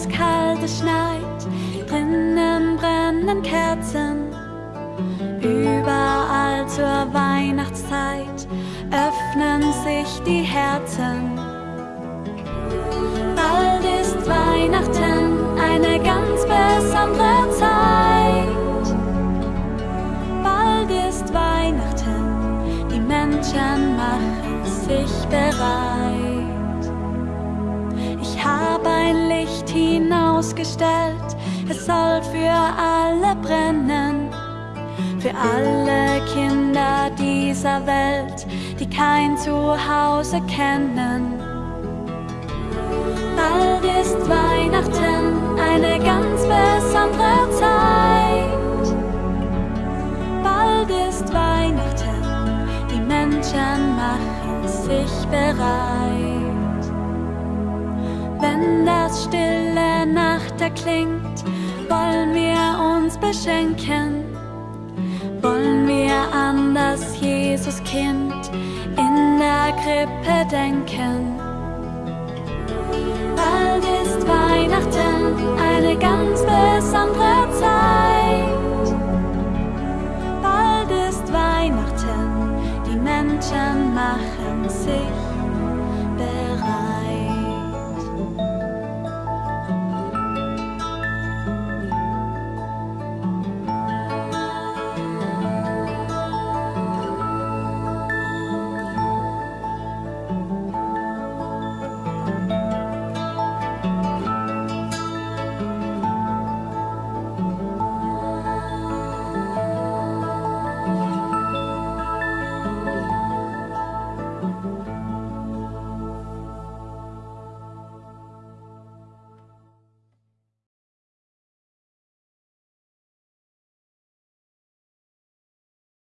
Draußen ist es kalt, es schneit, drinnen brennen Kerzen. Überall zur Weihnachtszeit öffnen sich die Herzen. Bald ist Weihnachten eine ganz besondere Zeit. Bald ist Weihnachten, die Menschen machen sich bereit. Hinausgestellt, es soll für alle brennen. Für alle Kinder dieser Welt, die kein Zuhause kennen. Bald ist Weihnachten eine ganz besondere Zeit. Bald ist Weihnachten, die Menschen machen sich bereit. Wenn das stille Erklingt, wollen wir uns beschenken. Wollen wir an das Jesuskind in der Krippe denken. Bald ist Weihnachten eine ganz besondere Zeit. Bald ist Weihnachten, die Menschen machen sich